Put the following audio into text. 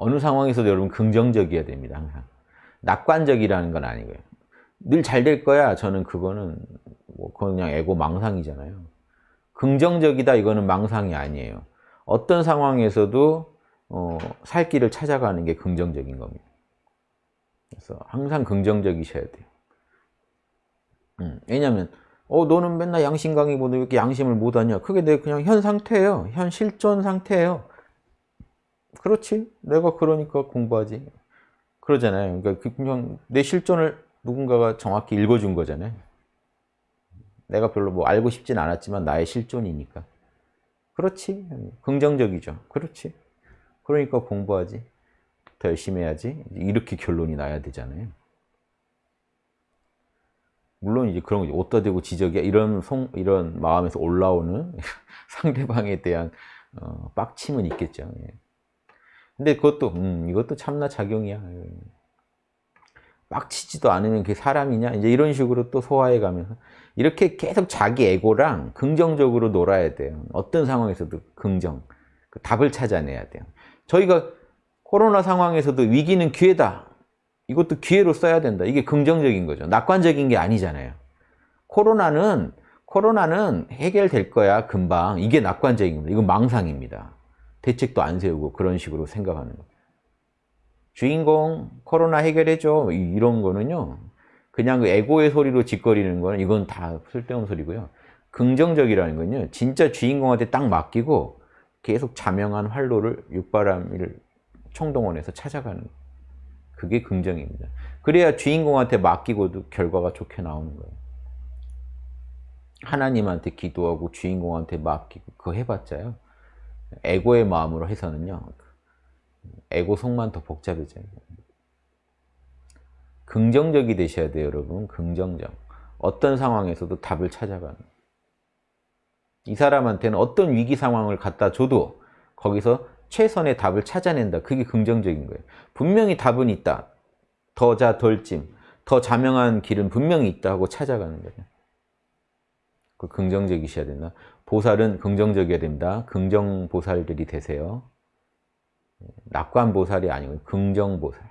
어느 상황에서도 여러분 긍정적이어야 됩니다. 항상. 낙관적이라는 건 아니고요. 늘 잘 될 거야. 저는 그거는 뭐 그냥 에고 망상이잖아요. 긍정적이다 이거는 망상이 아니에요. 어떤 상황에서도 어, 살 길을 찾아가는 게 긍정적인 겁니다. 그래서 항상 긍정적이셔야 돼요. 음, 왜냐하면 어 너는 맨날 양심 강의 보는데 왜 이렇게 양심을 못하냐? 그게 내 그냥 현 상태예요. 현 실존 상태예요. 그렇지? 내가 그러니까 공부하지. 그러잖아요. 그러니까 그냥 내 실존을 누군가가 정확히 읽어준 거잖아요. 내가 별로 뭐 알고 싶진 않았지만 나의 실존이니까. 그렇지. 긍정적이죠. 그렇지. 그러니까 공부하지. 더 열심히 해야지. 이렇게 결론이 나야 되잖아요. 물론 이제 그런 거 어디다 대고 지적이야 이런 송, 이런 마음에서 올라오는 상대방에 대한 어, 빡침은 있겠죠. 예. 근데 그것도 음, 이것도 참나 작용이야. 빡치지도 않으면 그게 사람이냐? 이제 이런 식으로 또 소화해 가면서 이렇게 계속 자기 에고랑 긍정적으로 놀아야 돼요. 어떤 상황에서도 긍정. 그 답을 찾아내야 돼요. 저희가 코로나 상황에서도 위기는 기회다. 이것도 기회로 써야 된다. 이게 긍정적인 거죠. 낙관적인 게 아니잖아요. 코로나는 코로나는 해결될 거야 금방. 이게 낙관적인 겁니다. 이건 망상입니다. 대책도 안 세우고 그런 식으로 생각하는 거. 주인공 코로나 해결해줘 이런 거는요. 그냥 그 에고의 소리로 짓거리는 거는 이건 다 쓸데없는 소리고요. 긍정적이라는 건요. 진짜 주인공한테 딱 맡기고 계속 자명한 활로를 육바람이를 총동원해서 찾아가는 거예요. 그게 긍정입니다. 그래야 주인공한테 맡기고도 결과가 좋게 나오는 거예요. 하나님한테 기도하고 주인공한테 맡기고 그거 해봤자요. 에고의 마음으로 해서는요. 에고 속만 더 복잡해져요. 긍정적이 되셔야 돼요, 여러분. 긍정적. 어떤 상황에서도 답을 찾아가는. 이 사람한테는 어떤 위기 상황을 갖다 줘도 거기서 최선의 답을 찾아낸다. 그게 긍정적인 거예요. 분명히 답은 있다. 더 자, 덜 찜. 더 자명한 길은 분명히 있다 하고 찾아가는 거예요. 그 긍정적이셔야 된다. 보살은 긍정적이어야 됩니다. 긍정보살들이 되세요. 낙관보살이 아니고 긍정보살.